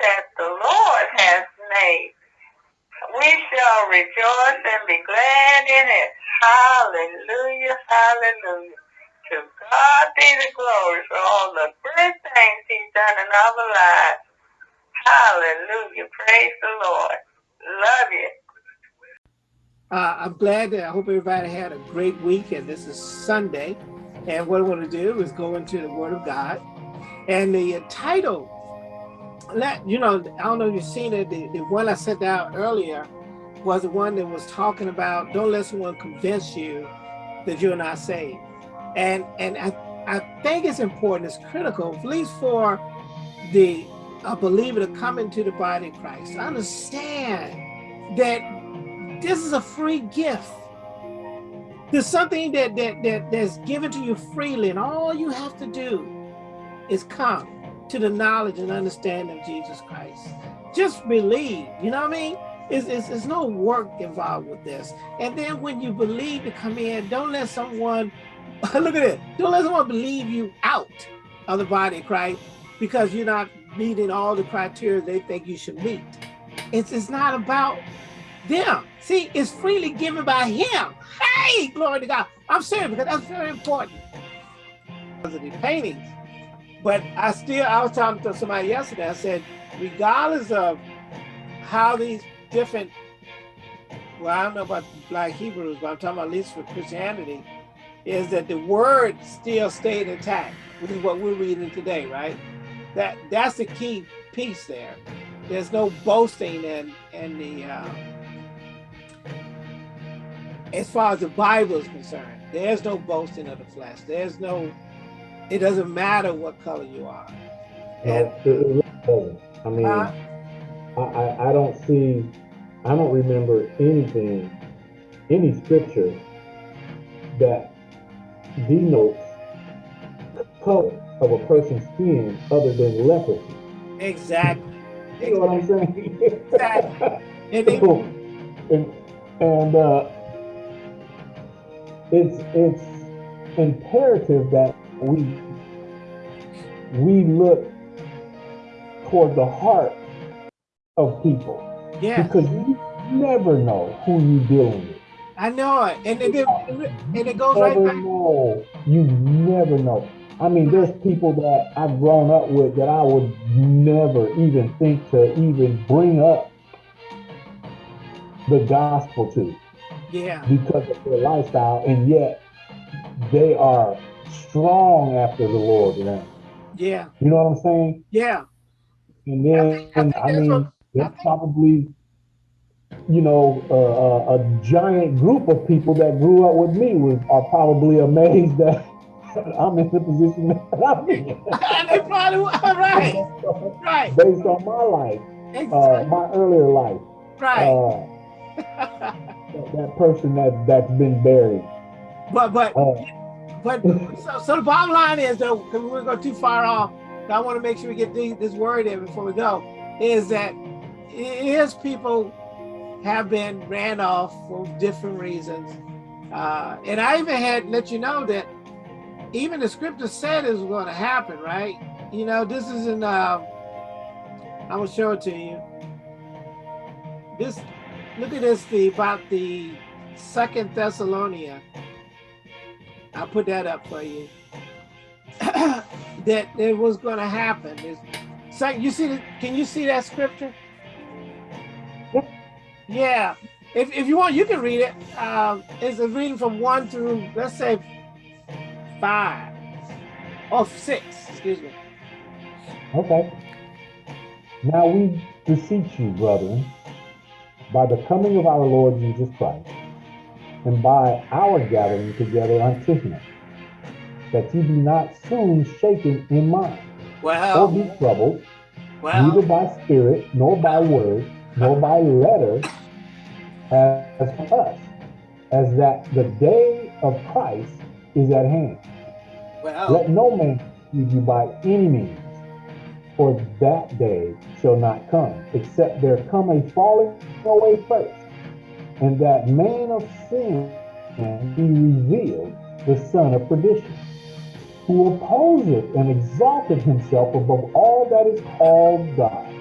that the Lord has made. We shall rejoice and be glad in it. Hallelujah, hallelujah. To God be the glory for all the good things he's done in our lives. Hallelujah. Praise the Lord. Love you. Uh, I'm glad that I hope everybody had a great week and this is Sunday. And what I want to do is go into the Word of God. And the title, you know, I don't know if you've seen it, the, the one I sent out earlier was the one that was talking about don't let someone convince you that you're not saved. And and I, I think it's important, it's critical, at least for the a believer to come into the body of Christ. Understand that this is a free gift. There's something that, that, that that's given to you freely, and all you have to do is come to the knowledge and understanding of Jesus Christ. Just believe, you know what I mean? It's, it's, it's no work involved with this. And then when you believe to come in, don't let someone, look at it, don't let someone believe you out of the body of Christ because you're not meeting all the criteria they think you should meet. It's, it's not about them. See, it's freely given by him. Hey, glory to God. I'm serious because that's very important. The paintings. But I still, I was talking to somebody yesterday, I said, regardless of how these different, well, I don't know about black Hebrews, but I'm talking about at least for Christianity, is that the word still stayed intact, which is what we're reading today, right? That That's the key piece there. There's no boasting in, in the, uh, as far as the Bible is concerned, there's no boasting of the flesh. There's no, it doesn't matter what color you are. And, no. I mean, uh, I, I don't see, I don't remember anything, any scripture that denotes color of a person's skin other than leprosy. Exactly. You know what I'm saying? Exactly. and, and, and uh, it's it's imperative that we we look toward the heart of people. Yeah. Because you never know who you're dealing with. I know it. And it, and it goes right back. Know. You never know. I mean, there's people that I've grown up with that I would never even think to even bring up the gospel to. Yeah. Because of their lifestyle, and yet they are strong after the Lord now. Yeah. You know what I'm saying? Yeah. And then, I, think, I, think I mean, what, there's probably, you know, uh, a giant group of people that grew up with me was are probably amazed that I'm in the position that I'm in. they probably right, right. Based on my life, exactly. uh, my earlier life, right. Uh, that, that person that that's been buried. But but uh, but so, so the bottom line is though, because we're going too far off, I want to make sure we get this word in before we go, is that his people have been ran off for different reasons. Uh, and I even had let you know that even the scripture said it was going to happen, right? You know, this is in, uh, I will show it to you. This look at this the about the second Thessalonian. I'll put that up for you. that it was going to happen. It's, so you see, the, can you see that scripture? Yeah. If, if you want, you can read it. Um, it's a reading from one through, let's say, five or six. Excuse me. Okay. Now we beseech you, brethren, by the coming of our Lord Jesus Christ, and by our gathering together unto him, that ye be not soon shaken in mind, well, or be troubled, neither by spirit, nor by word, nor by letter, as for us, as that the day of Christ is at hand. Let no man deceive you by any means, for that day shall not come, except there come a falling away first, and that man of sin be revealed, the son of perdition, who opposeth and exalted himself above all that is called God,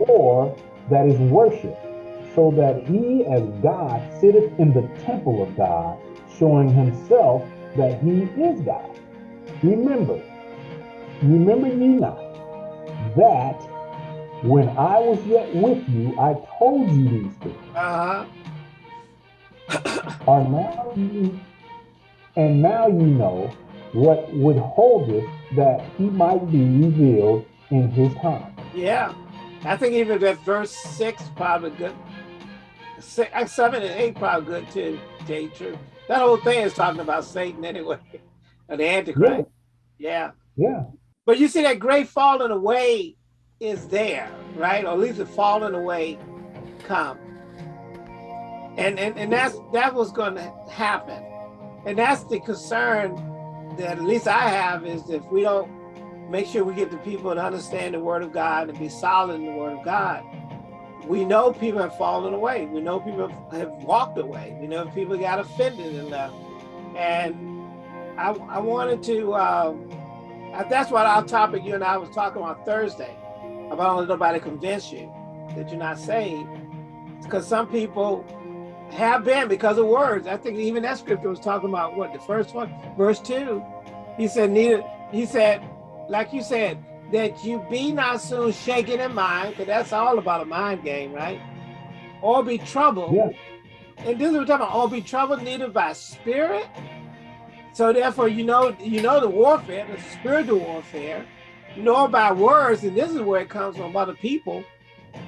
or that is worshipped, so that he as God sitteth in the temple of God, showing himself that he is God. Remember, remember ye not that when I was yet with you, I told you these things. Uh-huh. Are now you and now you know what withholdeth that he might be revealed in his time. Yeah. I think even that verse six probably good. Six, uh, seven and eight probably good too, tell true. That whole thing is talking about Satan anyway, or the Antichrist. Yeah. yeah. Yeah. But you see that great falling away is there, right? Or at least the falling away come. And and, and that's that was gonna happen. And that's the concern that at least I have is if we don't make sure we get the people to understand the word of God and be solid in the word of God, we know people have fallen away. We know people have walked away. We know people got offended and left. And I, I wanted to, uh, that's what our topic you and I was talking about Thursday, about let nobody convince you that you're not saved. Because some people have been because of words. I think even that scripture was talking about what the first one, verse two. He said, neither, he said, like you said, that you be not soon shaken in mind, because that's all about a mind game, right? Or be troubled. Yeah. And this is what we're talking about, or be troubled neither by spirit. So therefore, you know, you know the warfare, the spiritual warfare, nor by words, and this is where it comes from other people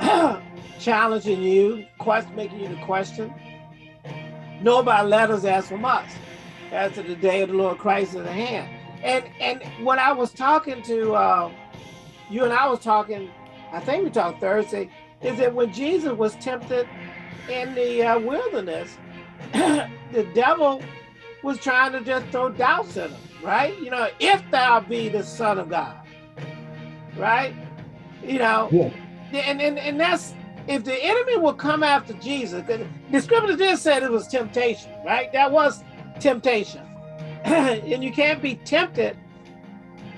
challenging you, quest, making you to question, nor by letters as from us, as to the day of the Lord Christ in the hand. And and when I was talking to uh, you and I was talking, I think we talked Thursday, is that when Jesus was tempted in the uh, wilderness, the devil was trying to just throw doubts at him, right? You know, if thou be the son of God, right? You know, yeah. and, and, and that's, if the enemy will come after Jesus, the scripture just said it was temptation, right? That was temptation. and you can't be tempted.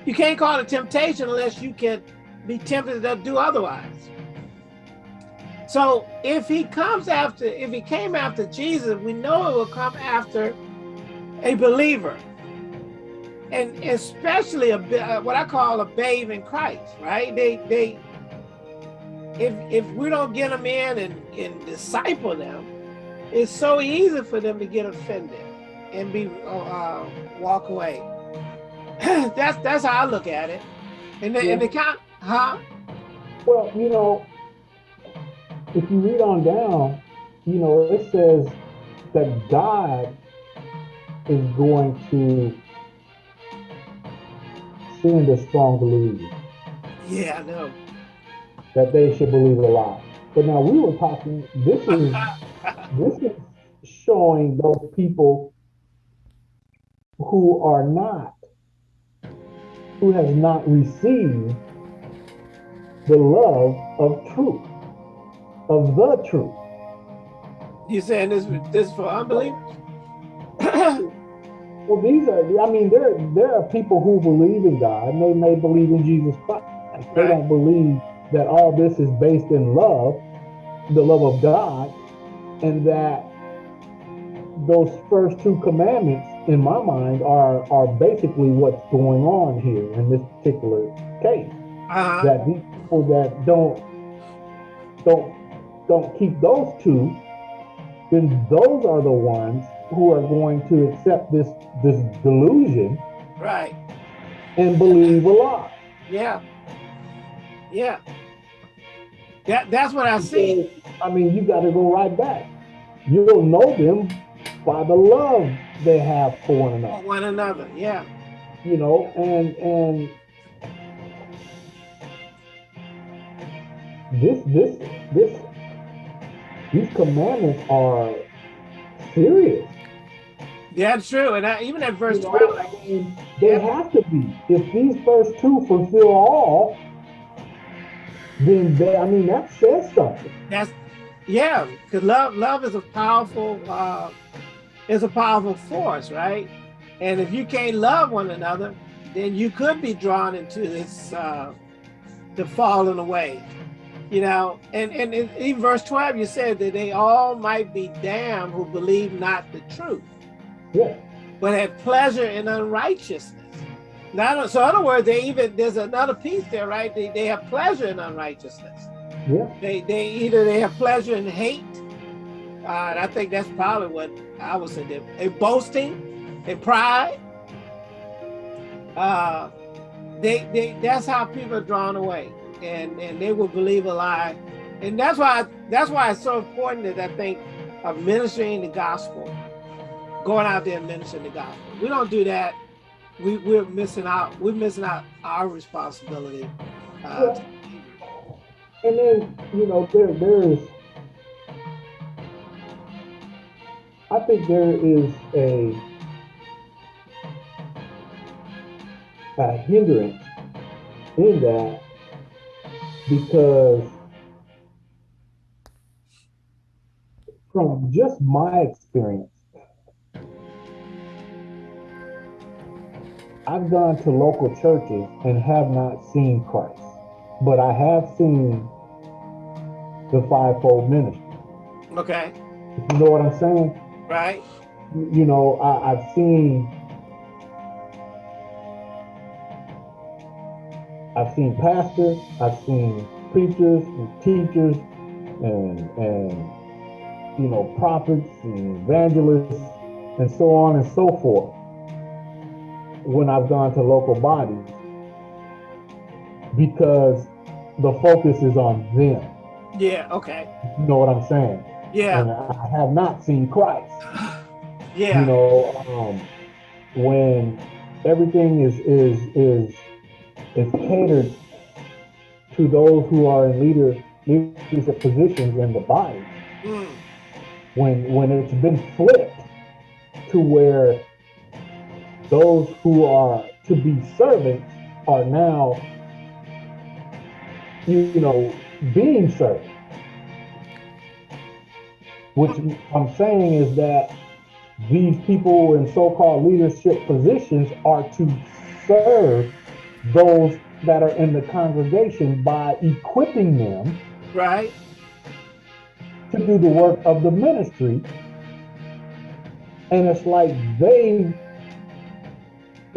You can't call it a temptation unless you can be tempted to do otherwise. So if he comes after, if he came after Jesus, we know it will come after a believer. And especially a uh, what I call a babe in Christ, right? They they if if we don't get them in and, and disciple them, it's so easy for them to get offended and be uh, walk away. that's that's how I look at it. And the, yeah. and the count, huh? Well, you know, if you read on down, you know, it says that God is going to send a strong believer. Yeah, I know. That they should believe a lie. But now we were talking, this is this is showing those people who are not, who has not received the love of truth, of the truth. You saying this this for unbelievers? well, these are. I mean, there there are people who believe in God, and they may believe in Jesus Christ. They right. don't believe that all this is based in love, the love of God, and that those first two commandments in my mind are are basically what's going on here in this particular case. Uh-huh. That these people that don't don't don't keep those two, then those are the ones who are going to accept this this delusion, right, and believe a lie. Yeah, yeah. That that's what I see. I mean, you got to go right back. You'll know them by the love they have for one another. For one another, yeah. You know, and and this this this these commandments are serious. Yeah, true. And I, even at verse you know, 12, I mean, they yeah. have to be. If these first two fulfill all, then they, I mean that says something. That's yeah, because love love is a powerful uh, is a powerful force, right? And if you can't love one another, then you could be drawn into this uh, the falling away. You know, and, and in, in verse 12, you said that they all might be damned who believe not the truth. Yeah. But have pleasure in unrighteousness. Now, so in other words, they even there's another piece there, right? They, they have pleasure in unrighteousness. Yeah. They they either they have pleasure in hate. Uh, and I think that's probably what I would say. They, they boasting, they pride. Uh, they they that's how people are drawn away and and they will believe a lie and that's why that's why it's so important that i think of ministering the gospel going out there and ministering the gospel we don't do that we we're missing out we're missing out our responsibility uh, yeah. and then you know there there is i think there is a a hindrance in that because from just my experience, I've gone to local churches and have not seen Christ, but I have seen the fivefold ministry. Okay. You know what I'm saying? Right. You know, I, I've seen I've seen pastors, I've seen preachers and teachers and and you know prophets and evangelists and so on and so forth when I've gone to local bodies because the focus is on them. Yeah, okay. You know what I'm saying? Yeah. And I have not seen Christ. Yeah. You know, um, when everything is is is is catered to those who are in leader leadership positions in the body. Mm. When when it's been flipped to where those who are to be servants are now you, you know being served. Which I'm saying is that these people in so-called leadership positions are to serve those that are in the congregation by equipping them right to do the work of the ministry and it's like they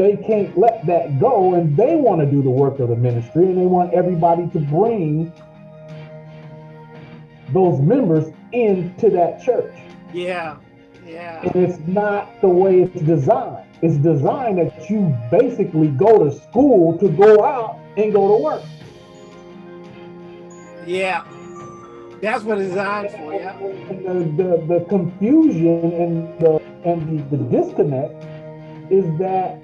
they can't let that go and they want to do the work of the ministry and they want everybody to bring those members into that church yeah yeah and it's not the way it's designed it's designed that you basically go to school to go out and go to work. Yeah, that's what it's designed for. Yeah. The, the, the confusion and the and the, the disconnect is that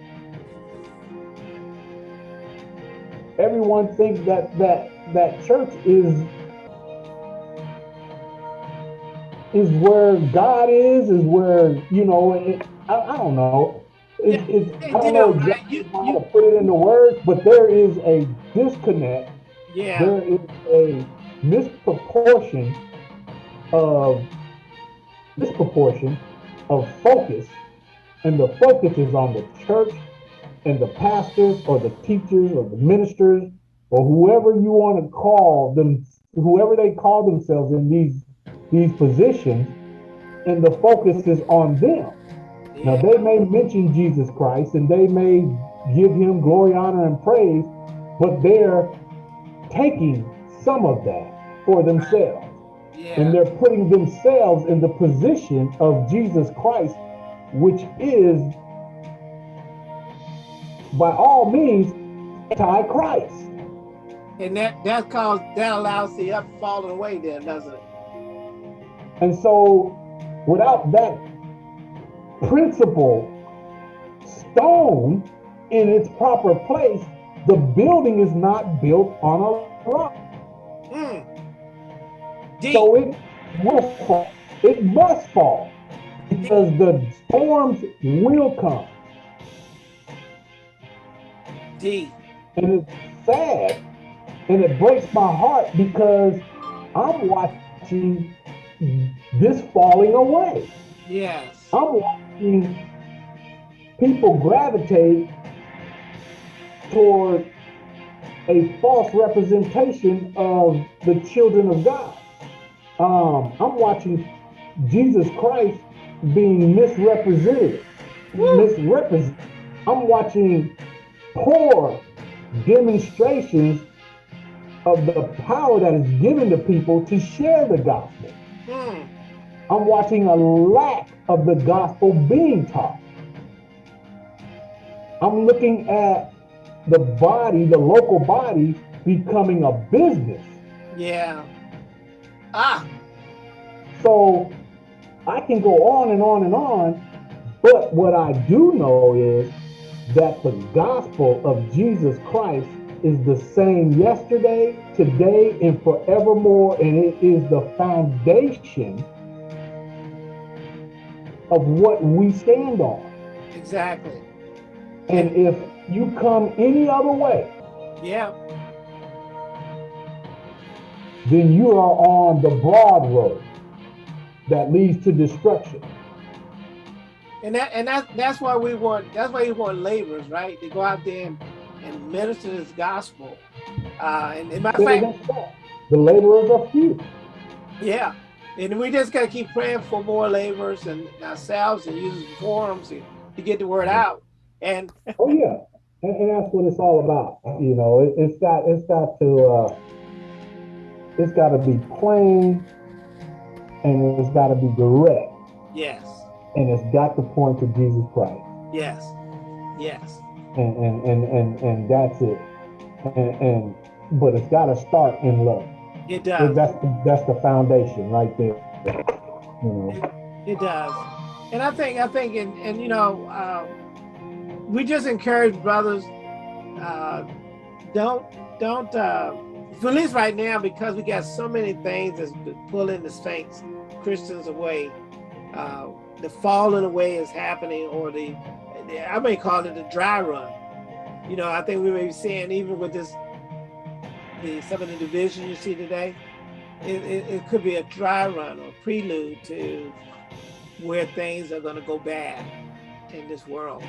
everyone thinks that that that church is is where God is, is where you know. It, I, I don't know it, it, I don't know exactly you, how you, to put it into words, but there is a disconnect. Yeah. There is a misproportion of disproportion of focus, and the focus is on the church and the pastors or the teachers or the ministers or whoever you want to call them, whoever they call themselves in these these positions, and the focus is on them. Now, they may mention Jesus Christ and they may give him glory, honor, and praise, but they're taking some of that for themselves. Yeah. And they're putting themselves in the position of Jesus Christ, which is, by all means, anti-Christ. And that that cause that allows the up falling away there, doesn't it? And so without that principle stone in its proper place, the building is not built on a rock. Mm. So it will fall. It must fall because the storms will come. Deep. And it's sad and it breaks my heart because I'm watching this falling away. Yes. I'm watching people gravitate toward a false representation of the children of God. Um, I'm watching Jesus Christ being misrepresented. Misrepresented. I'm watching poor demonstrations of the power that is given to people to share the gospel. Hmm. I'm watching a lack of the gospel being taught. I'm looking at the body, the local body, becoming a business. Yeah. Ah. So I can go on and on and on, but what I do know is that the gospel of Jesus Christ is the same yesterday, today, and forevermore, and it is the foundation of what we stand on. Exactly. And if you come any other way, yeah, then you are on the broad road that leads to destruction. And that and that that's why we want that's why we want laborers, right? To go out there and, and minister this gospel. Uh and in my fact the laborers are few. Yeah. And we just gotta keep praying for more laborers and ourselves and using forums to, to get the word out. And oh yeah. And, and, that's what it's all about. You know, it, it's got it's got to uh it's gotta be plain and it's got to be direct. Yes. And it's got to point to Jesus Christ. Yes. Yes. And and and and, and that's it. And, and but it's got to start in love. It does. That's the, that's the foundation right there. You know. It, it does. And I think I think and and you know um, we just encourage brothers uh, don't don't uh, at least right now because we got so many things that's pulling the saints Christians away. Uh, the falling away is happening, or the, the, I may call it the dry run. You know, I think we may be seeing even with this, the some of the division you see today, it, it, it could be a dry run or prelude to where things are going to go bad in this world,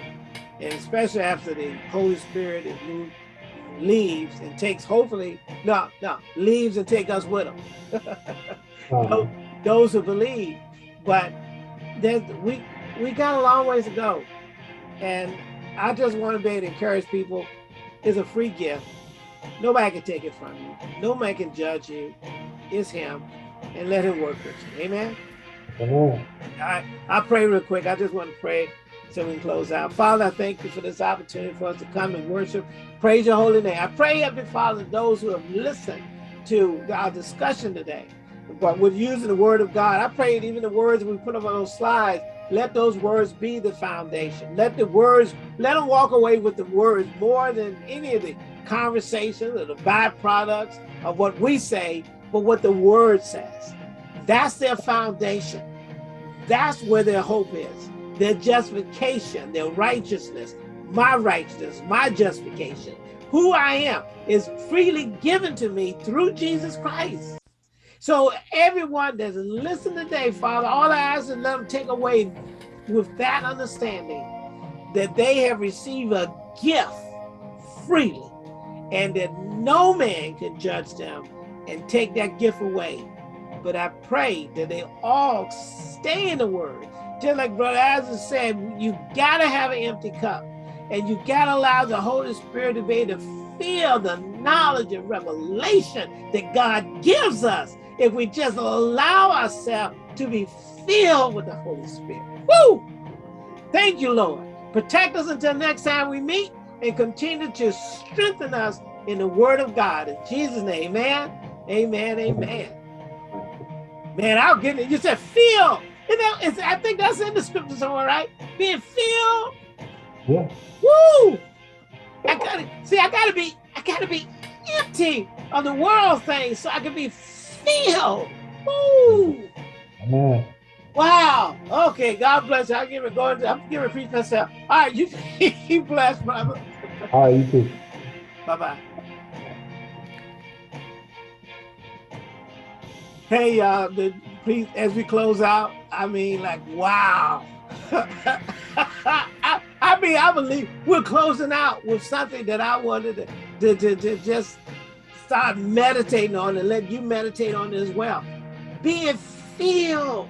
and especially after the Holy Spirit is moved leaves and takes hopefully no no leaves and take us with them uh-huh those who believe. But there's, we we got a long ways to go. And I just want to be able to encourage people. It's a free gift. Nobody can take it from you. Nobody can judge you. It's him. And let him work with you. Amen? Amen. I, I pray real quick. I just want to pray so we can close out. Father, I thank you for this opportunity for us to come and worship. Praise your holy name. I pray, Heavenly Father, those who have listened to our discussion today, but with using the word of God, I pray even the words we put up on those slides, let those words be the foundation. Let the words, let them walk away with the words more than any of the conversations or the byproducts of what we say, but what the word says. That's their foundation. That's where their hope is. Their justification, their righteousness, my righteousness, my justification, who I am is freely given to me through Jesus Christ. So everyone that's listening today, Father, all I ask is let them take away with that understanding that they have received a gift freely and that no man can judge them and take that gift away. But I pray that they all stay in the word. Just like Brother Isaac said, you gotta have an empty cup and you gotta allow the Holy Spirit to be able to feel the knowledge and revelation that God gives us if we just allow ourselves to be filled with the Holy Spirit. Woo! Thank you, Lord. Protect us until next time we meet and continue to strengthen us in the word of God. In Jesus' name, amen. Amen. Amen. Man, I'll get it. You said feel. You know, it's, I think that's in the scripture somewhere, right? Being filled. Yeah. Woo! I gotta see, I gotta be, I gotta be empty of the world things so I can be feel. Woo! Amen. Wow. Okay. God bless you. I give it going. To, I'm giving preach myself. All right. You you blessed, brother. All right. You too. Bye bye. Hey, uh, the, please, as we close out, I mean, like, wow. I, I mean, I believe we're closing out with something that I wanted to to, to, to just start meditating on it, let you meditate on it as well. Being filled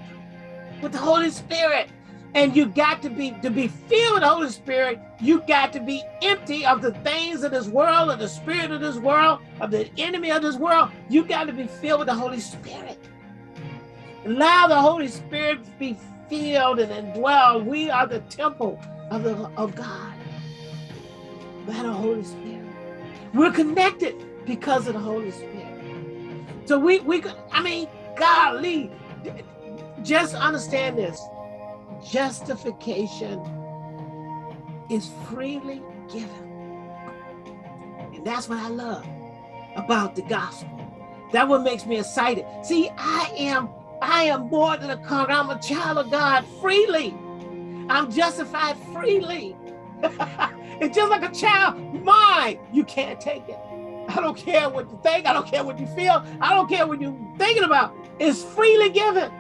with the Holy Spirit. And you got to be, to be filled with the Holy Spirit, you got to be empty of the things of this world, of the spirit of this world, of the enemy of this world. You got to be filled with the Holy Spirit. Allow the Holy Spirit be filled and indwelled. We are the temple of, the, of God by the Holy Spirit. We're connected because of the Holy Spirit. So we, we I mean, golly, just understand this. Justification is freely given. And that's what I love about the gospel. That what makes me excited. See, I am I am more than a conqueror. I'm a child of God freely. I'm justified freely. it's just like a child, mine. You can't take it. I don't care what you think. I don't care what you feel. I don't care what you're thinking about. It's freely given.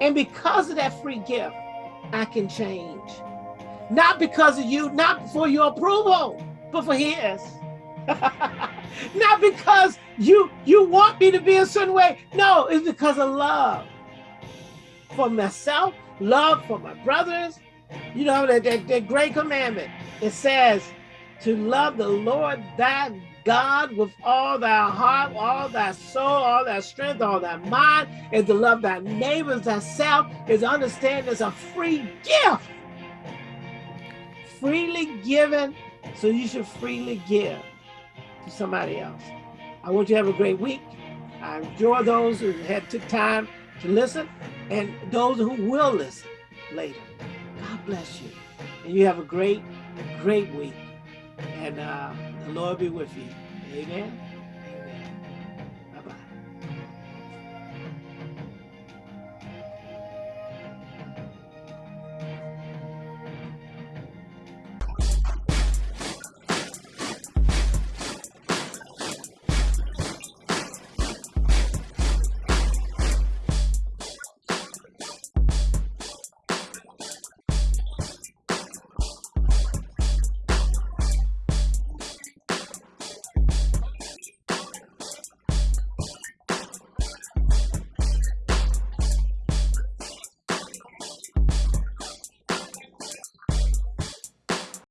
And because of that free gift, I can change. Not because of you, not for your approval, but for his. not because you you want me to be a certain way. No, it's because of love for myself, love for my brothers. You know, that, that, that great commandment. It says to love the Lord thy God with all thy heart, all thy soul, all thy strength, all thy mind, is to love thy neighbors thyself is understand it's a free gift. Freely given, so you should freely give to somebody else. I want you to have a great week. I enjoy those who had took time to listen and those who will listen later. God bless you. And you have a great, great week. And uh, the Lord be with you. Amen.